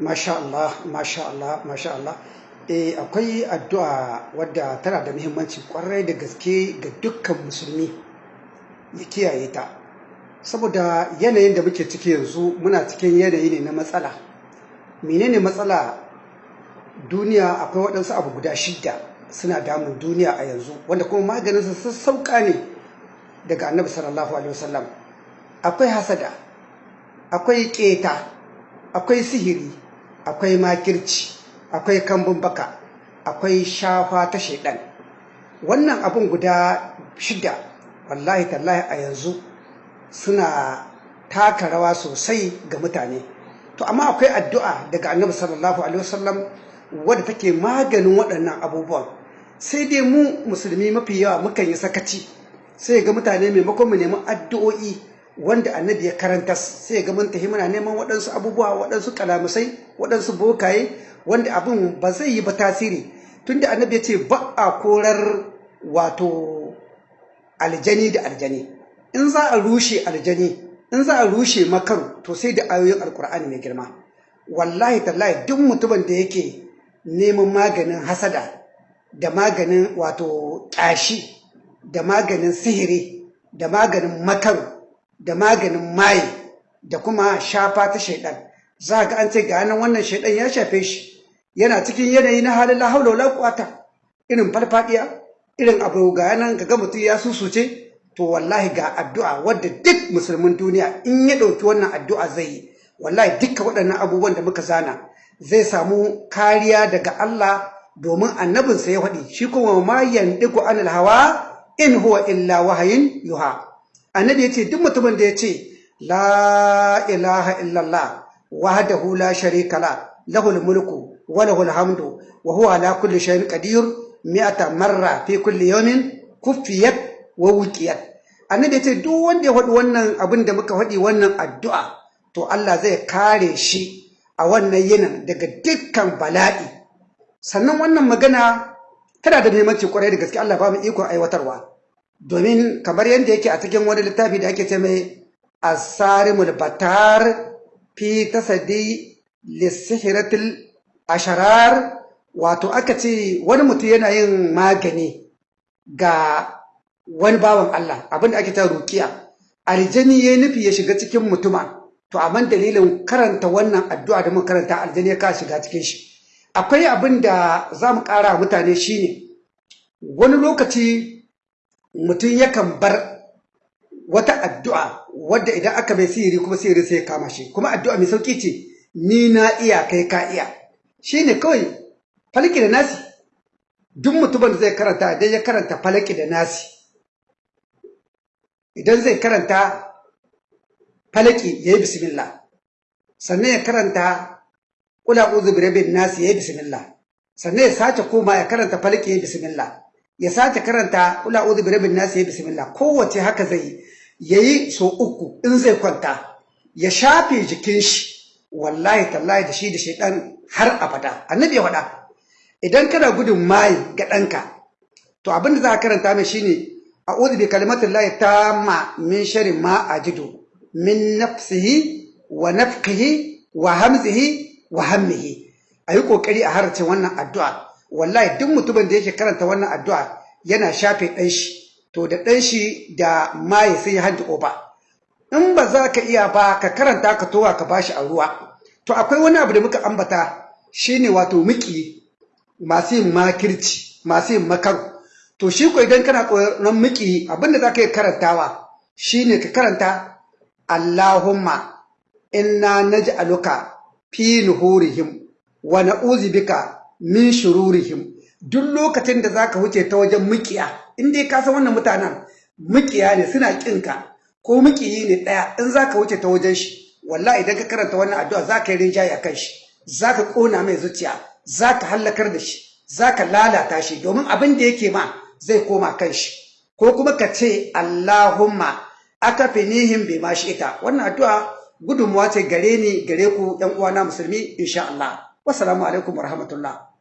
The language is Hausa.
Masha Allah, Masha Allah, Masha Allah. Eh, akwai addu'a wadda tana da muhimmanci ƙwarai da gaske ga dukkan musulmi ya kiyaye ta. Saboda yanayin da muke ciki yanzu muna cikin yanayi ne na matsala. Menene matsala? Duniya akwai waɗansu abu guda shidda suna damun duniya a yanzu wanda kuma maganinsa sassauƙa ne daga annabi sallallahu alaihi wasallam. Akwai hasada, akwai ƙeta, akwai sihiri, akwai makirci akwai kambun baka akwai shafa ta shaidan. Wannan abun guda shida wallahi tallahi a yanzu suna taka rawa sosai ga mutane. To amma akwai addu'a daga annabi sallallahu alaihi wasallam wadda take maganin waɗannan abubuwan. Sai dai mu musulmi mafi yawa mukan yi sakaci sai ga mutane maimakon mu nemi addu'o'i wanda annabi ya karanta sai ga mun tafi muna neman waɗansu abubuwa waɗansu kalamusai waɗansu bokaye wanda abin ba zai yi ba tasiri. Tunda annabi ya ce ba a korar wato aljani da aljani. In za a rushe aljani in za a rushe makaru to sai da ayoyin alkur'ani mai girma. Wallahi tallahi duk mutumin da yake neman maganin hasada da maganin wato ƙyashi da maganin sihiri da maganin makaru da maganin maye da kuma shafa ta shaidan. Za ga an ce ga nan wannan shaidan ya shafe shi. Yana cikin yanayi na halin la haula wala quwata irin farfadiya irin abu ga nan ga mutum ya susuce to wallahi ga addu'a wadda duk musulmin duniya in ya ɗauki wannan addu'a zai yi. Wallahi dukkan waɗannan abubuwan da muka zana zai samu kariya daga Allah domin annabinsa ya faɗi. Shi kuma ma yandiku anil hawa in huwa illa wahayin yuha. Annabi ya ce duk mutumin da ya ce la ilaha illallah wahdahu la sharika la lahul mulku wa lahul hamdu wa huwa ala kulli shay'in qadir mi'ata marra fi kulli yawmin kuffiyat wa wuqiyat annabi ya ce duk wanda ya faɗi wannan abin da muka faɗi wannan addu'a to Allah zai kare shi a wannan yinin daga dukkan bala'i. Sannan wannan magana tana da muhimmanci ƙwarai da gaske Allah ba mu ikon aiwatarwa. Domin kamar yadda yake a cikin wani littafi da ake ce mai asarimul batar fi tasadi lissihiratul asharar wato aka ce wani mutum yana yin magani ga wani bawan Allah abin da ake ta rukiya. Aljani ya nufi ya shiga cikin mutuma. To amma dalilin karanta wannan addu'a da muka karanta aljani ya ka shiga cikin shi. Akwai abin da za mu ƙara mutane shine wani lokaci mutum yakan bar wata addu'a wadda idan aka mai sihiri kuma sihiri sai kama shi. Kuma addu'a mai sauƙi ce ni na iya kai ka iya. Shi ne kawai falki da nasi. Duk mutumin zai karanta idan ya karanta falaki da nasi idan zai karanta falaki ya yi bismillah. Sannan ya karanta kula uzu birabin nasi ya yi bismillah. Sannan ya sace koma ya karanta falaki ya yi bismillah. Ya sace karanta kula uzu birabin nasi ya bismillah. Kowace haka zai yayi so uku in zai kwanta ya shafe jikin shi. Wallahi tallahi da shi da shaidan har abada. Annabi ya faɗa idan kana gudun mai ga ɗanka to abin da za ka karanta mai shine a'udhu bi kalimatin lahi tamma min sharri ma ajidu min nafsihi wa nafkihi wa hamzihi wa hammihi. A yi ƙoƙari a harcin wannan addu'a. Wallahi duk mutumin da yake karanta wannan addu'a yana shafe ɗan shi. To da ɗan shi da maye sai ya hanji ƙofa in ba za ka iya ba ka karanta ka towa ka bashi a ruwa. To akwai wani abu da muka ambata shine wato miki masu yin makirci masu yin makaru. To shi ko idan kana tsoron miki abin da za ka yi karantawa shine ka karanta Allahumma inna naj'aluka fi nuhurihim wa na'udhu bika min shururihim. Duk lokacin da zaka wuce ta wajen mukiya in dai ka san wannan mutanen mukiya ne suna kinka ko mukiyi ne ɗaya in zaka wuce ta wajen shi wallahi idan ka karanta wannan addu'a zaka yi rinjaye akan shi. Zaka kona mai zuciya zaka hallakar da shi zaka lalata shi. Domin abin da yake ma zai koma kan shi. Ko kuma ka ce Allahumma akafinihim bima ita wannan addu'a gudunmuwa ce gare ni gare ku ‘yan uwana musulmi insha Allah. Wassalamu alaikum wa rahmatullah.